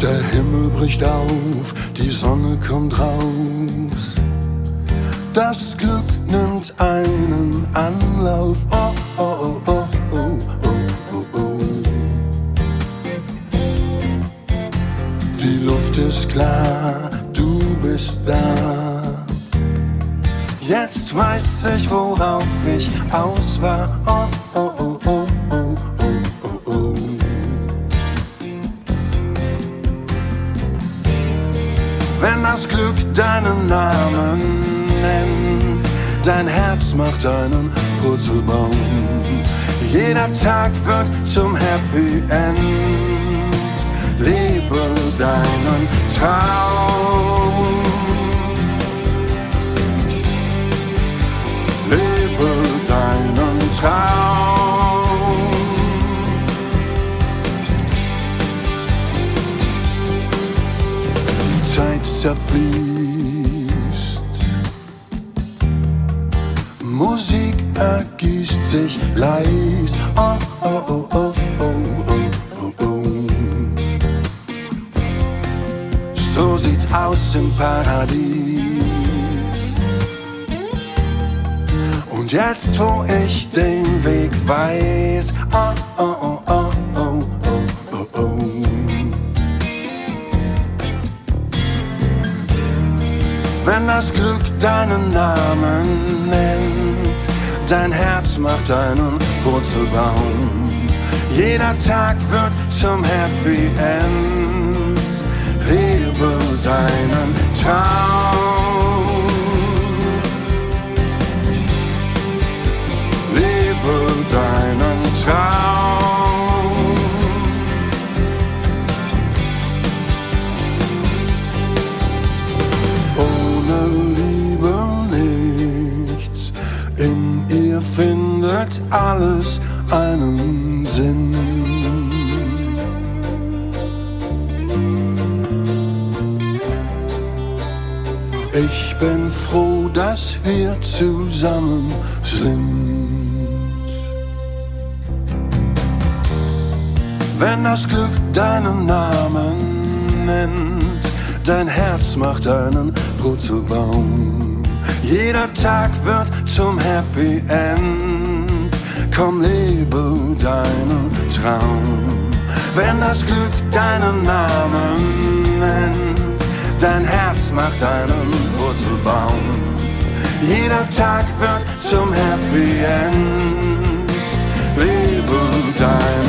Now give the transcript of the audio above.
Der Himmel bricht auf, die Sonne kommt raus. Das Glück nimmt einen Anlauf. Oh, oh, oh, oh, oh, oh, oh. Die Luft ist klar, du bist da. Jetzt weiß ich, worauf ich aus war. Oh, oh, oh, Wenn das Glück deinen Namen nennt, dein Herz macht einen Purzelbaum. Jeder Tag wird zum Happy End. Lebe deinen Traum. Zerfließt. Musik ergießt sich leis. Oh, oh, oh, oh, oh, oh, oh. So sieht's aus im Paradies. Und jetzt, wo ich den Weg weiß, oh, oh, oh, Wenn das Glück deinen Namen nennt, dein Herz macht einen Purzelbaum. Jeder Tag wird zum Happy End. Lebe deinen Traum. Findet alles einen Sinn. Ich bin froh, dass wir zusammen sind. Wenn das Glück deinen Namen nennt, dein Herz macht einen Purzelbaum. Jeder Tag wird zum Happy End. Komm, lebe deinen Traum. Wenn das Glück deinen Namen nennt, dein Herz macht einen Purzelbaum. Jeder Tag wird zum Happy End. Lebe deinen